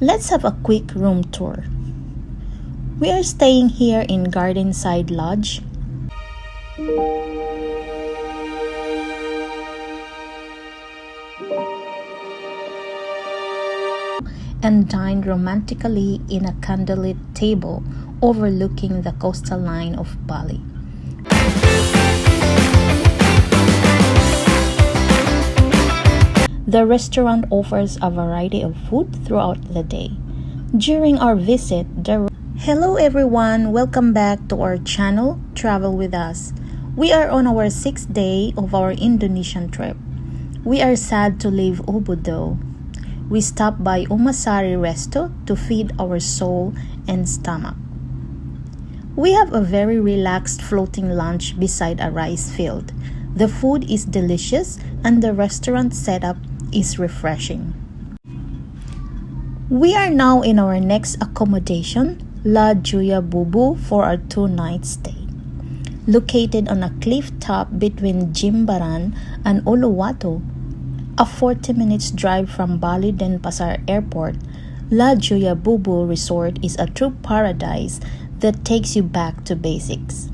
Let's have a quick room tour. We are staying here in Gardenside Lodge. and dined romantically in a candlelit table overlooking the coastal line of Bali. The restaurant offers a variety of food throughout the day. During our visit, the Hello everyone, welcome back to our channel Travel with Us. We are on our sixth day of our Indonesian trip. We are sad to leave though. We stopped by Umasari Resto to feed our soul and stomach. We have a very relaxed floating lunch beside a rice field. The food is delicious and the restaurant setup is refreshing. We are now in our next accommodation, La Joya Biu-Biu, for our two night stay. Located on a cliff top between Jimbaran and Uluwatu, a 40 minutes drive from Bali Denpasar Airport, La Joya Biu-Biu Resort is a true paradise that takes you back to basics.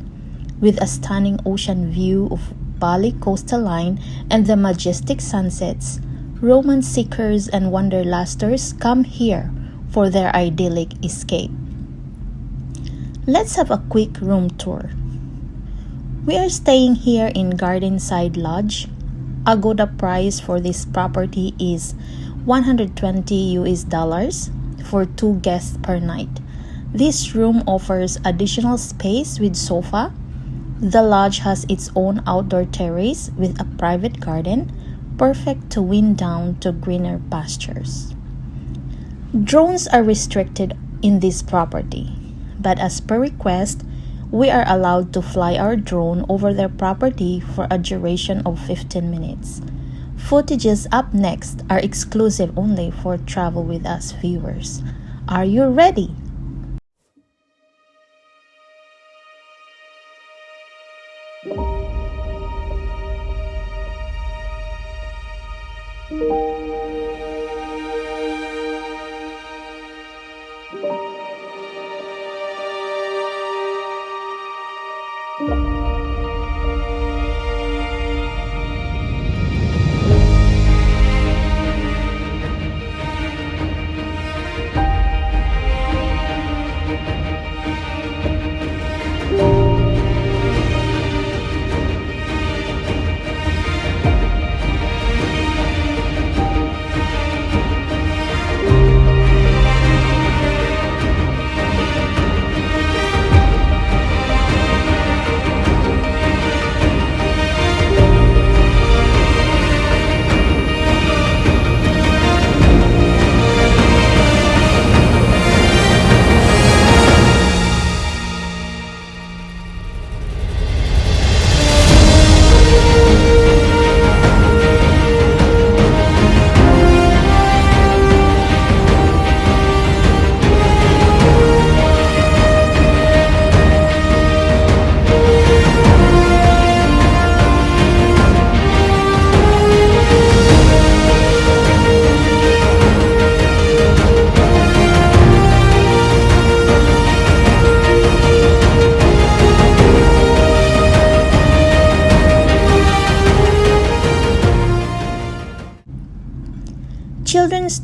With a stunning ocean view of Bali coastal line and the majestic sunsets, romance seekers and wanderlusters come here for their idyllic escape. Let's have a quick room tour. We are staying here in Gardenside Lodge. Agoda price for this property is 120 US dollars for two guests per night. This room offers additional space with sofa. The lodge has its own outdoor terrace with a private garden perfect to wind down to greener pastures. Drones are restricted in this property, but as per request, we are allowed to fly our drone over their property for a duration of 15 minutes. Footages up next are exclusive only for Travel With Us viewers. Are you ready? Children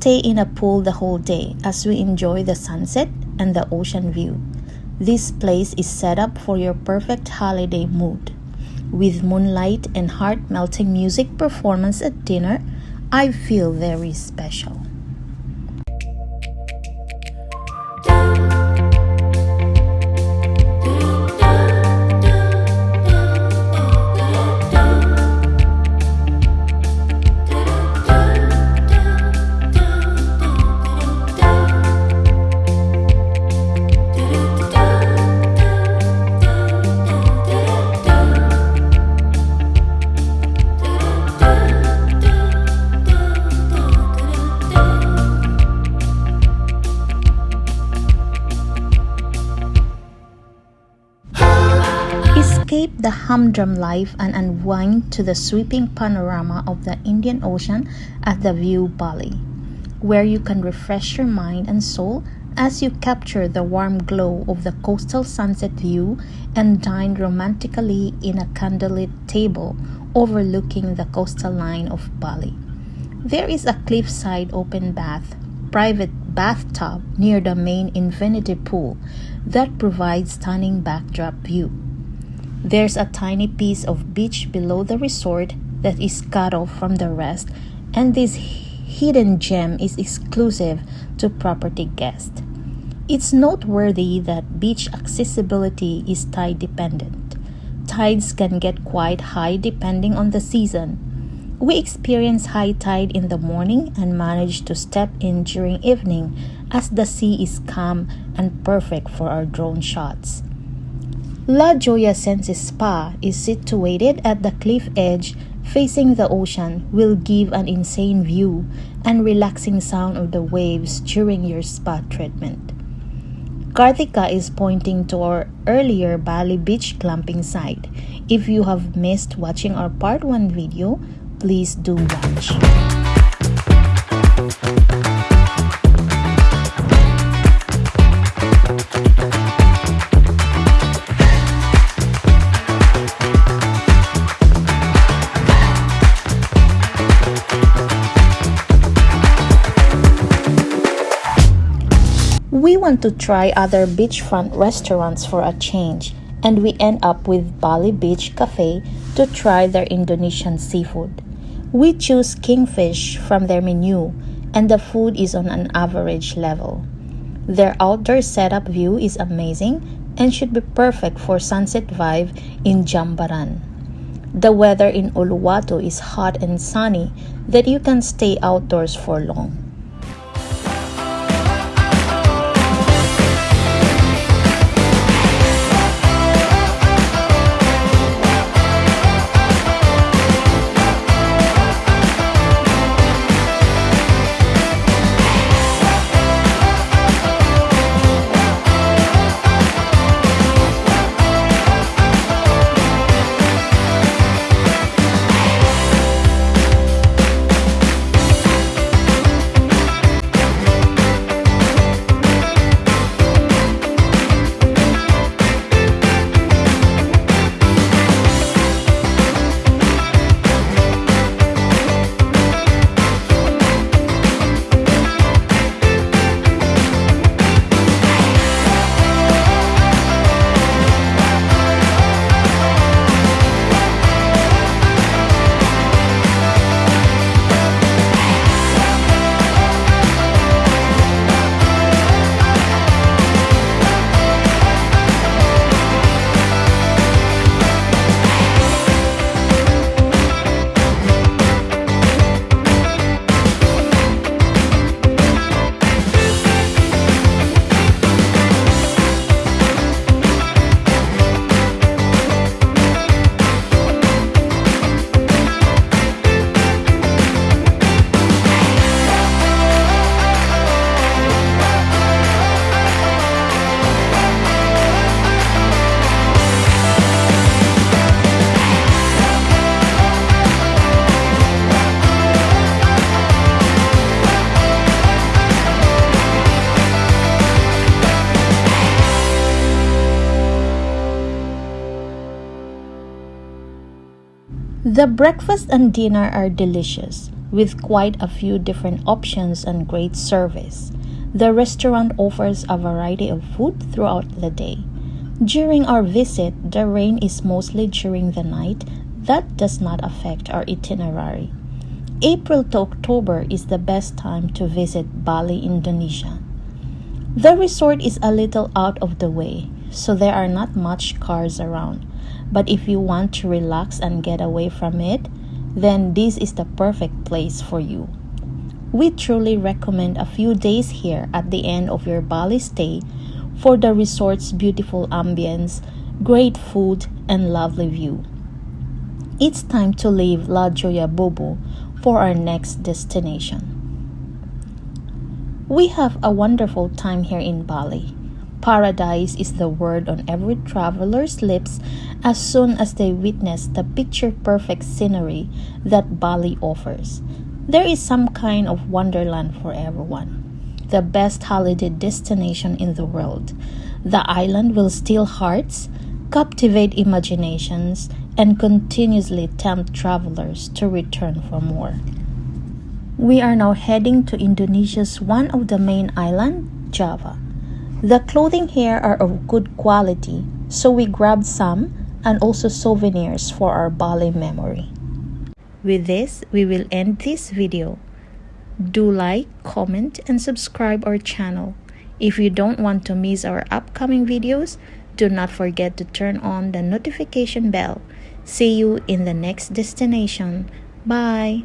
stay in a pool the whole day as we enjoy the sunset and the ocean view. This place is set up for your perfect holiday mood. With moonlight and heart melting music performance at dinner, I feel very special. The humdrum life and unwind to the sweeping panorama of the Indian Ocean at the View Bali. where you can refresh your mind and soul as you capture the warm glow of the coastal sunset view and dine romantically in a candlelit table overlooking the coastal line of Bali. There is a cliffside open bath, private bathtub near the main infinity pool that provides stunning backdrop view. There's a tiny piece of beach below the resort that is cut off from the rest and this hidden gem is exclusive to property guests. It's noteworthy that beach accessibility is tide dependent. Tides can get quite high depending on the season. We experience high tide in the morning and manage to step in during evening as the sea is calm and perfect for our drone shots. La Joya Senses Spa is situated at the cliff edge facing the ocean will give an insane view and relaxing sound of the waves during your spa treatment. Karthika is pointing to our earlier Bali beach glamping site. If you have missed watching our part 1 video, please do watch. Want to try other beachfront restaurants for a change, and we end up with Bali Beach Cafe to try their Indonesian seafood. We choose kingfish from their menu, and the food is on an average level. Their outdoor setup view is amazing and should be perfect for sunset vibe in Jimbaran. The weather in Uluwatu is hot and sunny that you can stay outdoors for long. The breakfast and dinner are delicious, with quite a few different options and great service. The restaurant offers a variety of food throughout the day. During our visit, the rain is mostly during the night. That does not affect our itinerary. April to October is the best time to visit Bali, Indonesia. The resort is a little out of the way, so there are not much cars around. But if you want to relax and get away from it, then this is the perfect place for you. We truly recommend a few days here at the end of your Bali stay for the resort's beautiful ambience, great food, and lovely view. It's time to leave La Joya Biu-Biu for our next destination. We have a wonderful time here in Bali. Paradise is the word on every traveler's lips as soon as they witness the picture perfect scenery that Bali offers. There is some kind of wonderland for everyone. The best holiday destination in the world. The island will steal hearts, captivate imaginations, and continuously tempt travelers to return for more. We are now heading to Indonesia's one of the main island, Java. The clothing here are of good quality, so we grabbed some and also souvenirs for our Bali memory. With this, we will end this video. Do like, comment, and subscribe our channel. If you don't want to miss our upcoming videos, do not forget to turn on the notification bell. See you in the next destination. Bye.